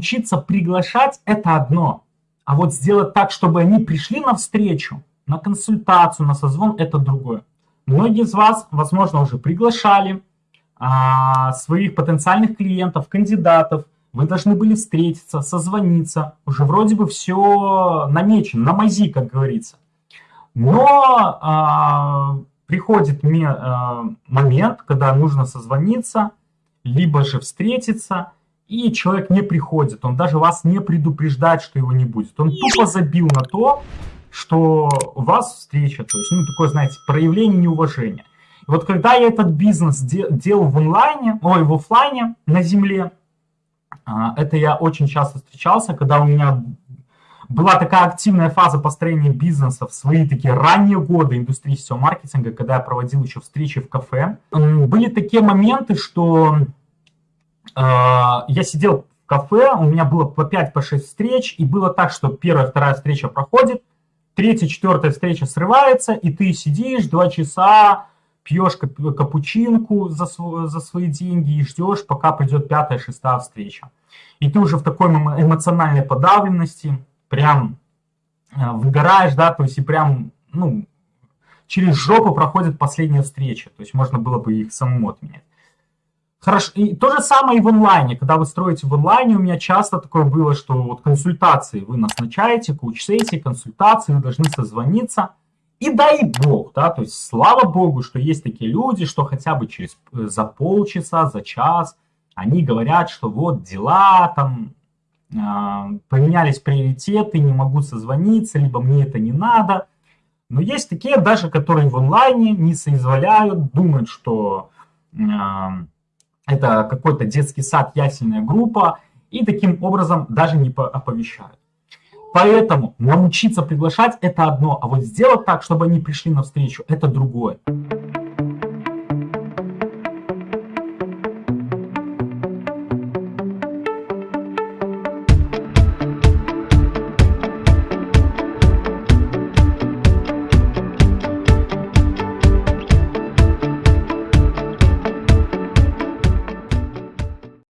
научиться приглашать – это одно. А вот сделать так, чтобы они пришли на встречу, на консультацию, на созвон – это другое. Многие из вас, возможно, уже приглашали а, своих потенциальных клиентов, кандидатов. Вы должны были встретиться, созвониться. Уже вроде бы все намечено, на мази, как говорится. Но а, приходит мне а, момент, когда нужно созвониться, либо же встретиться, и человек не приходит. Он даже вас не предупреждает, что его не будет. Он тупо забил на то, что вас встреча, то есть, ну, такое, знаете, проявление неуважения. И вот когда я этот бизнес де делал в онлайне, ой, в офлайне на земле, а, это я очень часто встречался, когда у меня была такая активная фаза построения бизнеса в свои такие ранние годы индустрии сетевого маркетинга, когда я проводил еще встречи в кафе. Были такие моменты, что я сидел в кафе, у меня было по 5-6 по встреч, и было так, что первая, вторая встреча проходит, третья, четвертая встреча срывается, и ты сидишь два часа, пьешь капучинку за, за свои деньги и ждешь, пока придет пятая, шестая встреча. И ты уже в такой эмоциональной подавленности, прям э, выгораешь, да, то есть и прям, ну, через жопу проходит последняя встреча, то есть можно было бы их самому отменять. Хорошо, и то же самое и в онлайне. Когда вы строите в онлайне, у меня часто такое было, что вот консультации вы назначаете, коуч-сессии, консультации, вы должны созвониться. И дай бог, да, то есть слава богу, что есть такие люди, что хотя бы через, э, за полчаса, за час они говорят, что вот дела там, э, поменялись приоритеты, не могу созвониться, либо мне это не надо. Но есть такие даже, которые в онлайне не соизволяют, думают, что... Э, это какой-то детский сад, ясельная группа, и таким образом даже не оповещают. Поэтому научиться приглашать – это одно, а вот сделать так, чтобы они пришли навстречу – это другое.